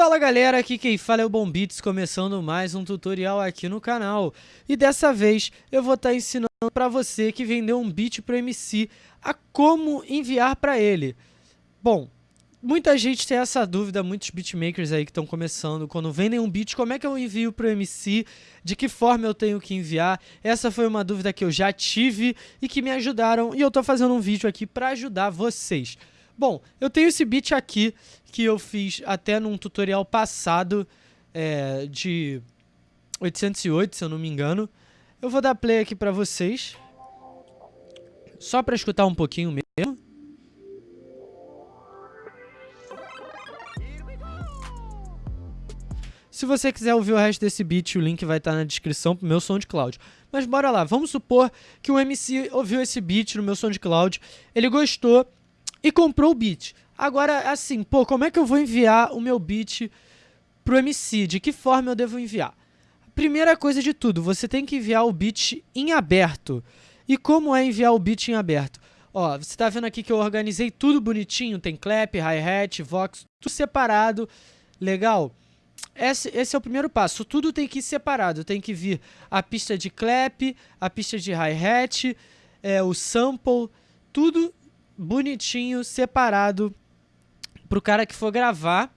Fala galera, aqui quem fala é o Bombits, começando mais um tutorial aqui no canal. E dessa vez eu vou estar tá ensinando para você que vendeu um beat pro MC a como enviar para ele. Bom, muita gente tem essa dúvida, muitos beatmakers aí que estão começando, quando vendem um beat, como é que eu envio pro MC, de que forma eu tenho que enviar. Essa foi uma dúvida que eu já tive e que me ajudaram e eu tô fazendo um vídeo aqui para ajudar vocês. Bom, eu tenho esse beat aqui que eu fiz até num tutorial passado é, de 808, se eu não me engano. Eu vou dar play aqui pra vocês. Só pra escutar um pouquinho mesmo. Se você quiser ouvir o resto desse beat, o link vai estar na descrição pro meu SoundCloud. Mas bora lá, vamos supor que o MC ouviu esse beat no meu SoundCloud, ele gostou e comprou o beat. Agora, assim, pô, como é que eu vou enviar o meu beat pro MC? De que forma eu devo enviar? Primeira coisa de tudo, você tem que enviar o beat em aberto. E como é enviar o beat em aberto? Ó, você tá vendo aqui que eu organizei tudo bonitinho, tem clap, hi-hat, vox, tudo separado, legal? Esse, esse, é o primeiro passo, tudo tem que ir separado, tem que vir a pista de clap, a pista de hi-hat, é, o sample, tudo bonitinho, separado, pro cara que for gravar,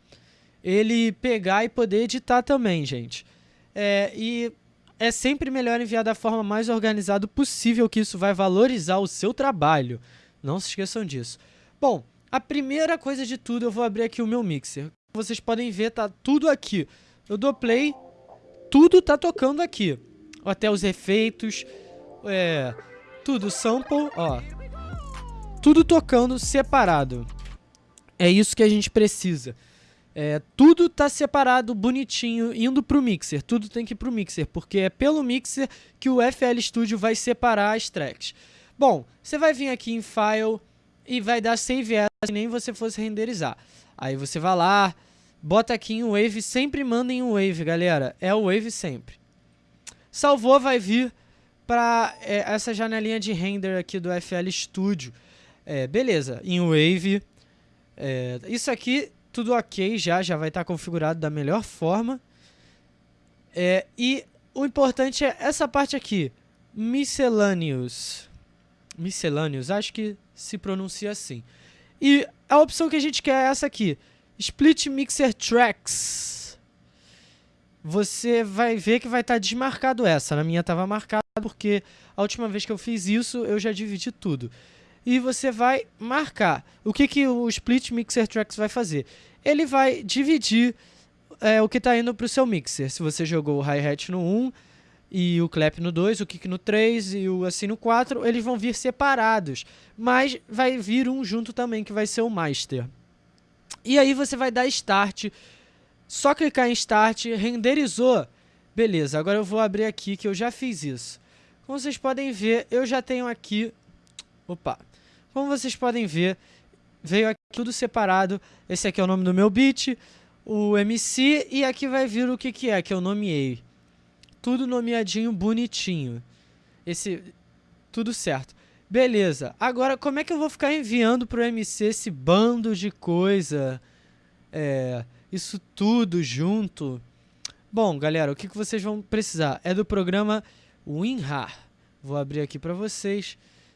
ele pegar e poder editar também, gente. É, e é sempre melhor enviar da forma mais organizada possível, que isso vai valorizar o seu trabalho. Não se esqueçam disso. Bom, a primeira coisa de tudo, eu vou abrir aqui o meu mixer. Vocês podem ver, tá tudo aqui. Eu dou play, tudo tá tocando aqui. Até os efeitos, é, tudo, sample, ó tudo tocando separado. É isso que a gente precisa. É, tudo tá separado, bonitinho, indo pro mixer. Tudo tem que ir pro mixer, porque é pelo mixer que o FL Studio vai separar as tracks. Bom, você vai vir aqui em File e vai dar Save As, que nem você fosse renderizar. Aí você vai lá, bota aqui em Wave, sempre manda em Wave, galera. É o Wave sempre. Salvou, vai vir para é, essa janelinha de render aqui do FL Studio. É, beleza, em Wave, é, isso aqui tudo ok já, já vai estar tá configurado da melhor forma. É, e o importante é essa parte aqui, Miscellaneous. Miscellaneous, acho que se pronuncia assim. E a opção que a gente quer é essa aqui, Split Mixer Tracks. Você vai ver que vai estar tá desmarcado essa, na minha estava marcada porque a última vez que eu fiz isso eu já dividi tudo e você vai marcar. O que, que o Split Mixer Tracks vai fazer? Ele vai dividir é, o que está indo para o seu mixer. Se você jogou o hi-hat no 1 e o clap no 2, o kick no 3 e o assim no 4, eles vão vir separados. Mas vai vir um junto também, que vai ser o master. E aí você vai dar start. Só clicar em start, renderizou. Beleza, agora eu vou abrir aqui que eu já fiz isso. Como vocês podem ver, eu já tenho aqui... Opa, como vocês podem ver, veio aqui tudo separado. Esse aqui é o nome do meu beat, o MC, e aqui vai vir o que, que é, que eu nomeei. Tudo nomeadinho, bonitinho. Esse, tudo certo. Beleza, agora como é que eu vou ficar enviando pro MC esse bando de coisa? É, isso tudo junto? Bom, galera, o que, que vocês vão precisar? É do programa WinRAR. Vou abrir aqui para vocês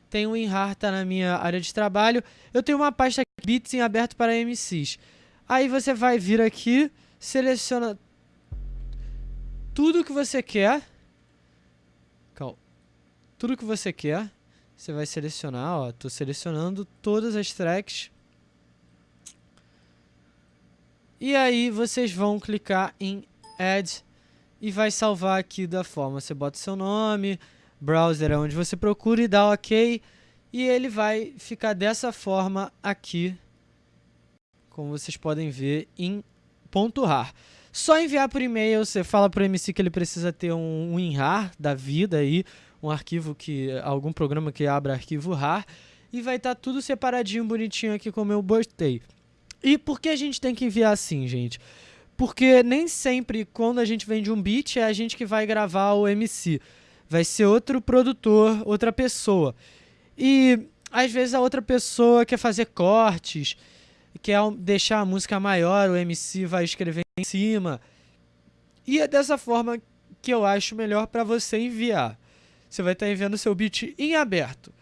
tem WinRAR, tá na minha área de trabalho. Eu tenho uma pasta Bits em aberto para MCs. Aí você vai vir aqui, seleciona tudo que você quer. Tudo que você quer. Você vai selecionar, ó, tô selecionando todas as tracks. E aí vocês vão clicar em Add e vai salvar aqui da forma, você bota seu nome, browser é onde você procura e dá OK. E ele vai ficar dessa forma aqui, como vocês podem ver, em ponto .rar. Só enviar por e-mail, você fala para o MC que ele precisa ter um, WinRAR da vida aí, um arquivo que, algum programa que abra arquivo RAR, e vai estar tá tudo separadinho, bonitinho aqui como eu botei. E por que a gente tem que enviar assim, gente? Porque nem sempre quando a gente vende um beat é a gente que vai gravar o MC vai ser outro produtor, outra pessoa. E às vezes a outra pessoa quer fazer cortes, quer deixar a música maior, o MC vai escrever em cima. E é dessa forma que eu acho melhor para você enviar. Você vai estar enviando seu beat em aberto.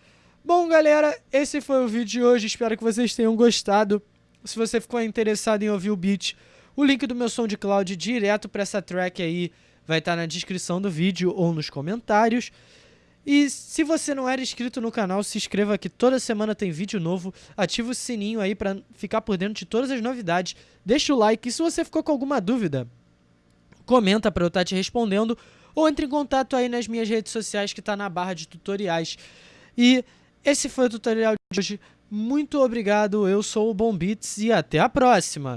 Bom, galera, esse foi o vídeo de hoje. Espero que vocês tenham gostado. Se você ficou interessado em ouvir o beat, o link do meu SoundCloud direto para essa track aí vai estar na descrição do vídeo ou nos comentários. E se você não era inscrito no canal, se inscreva que toda semana tem vídeo novo. Ativa o sininho aí para ficar por dentro de todas as novidades. Deixa o like e se você ficou com alguma dúvida, comenta para eu estar te respondendo ou entre em contato aí nas minhas redes sociais que está na barra de tutoriais. E esse foi o tutorial de hoje. Muito obrigado, eu sou o Bom Beats e até a próxima!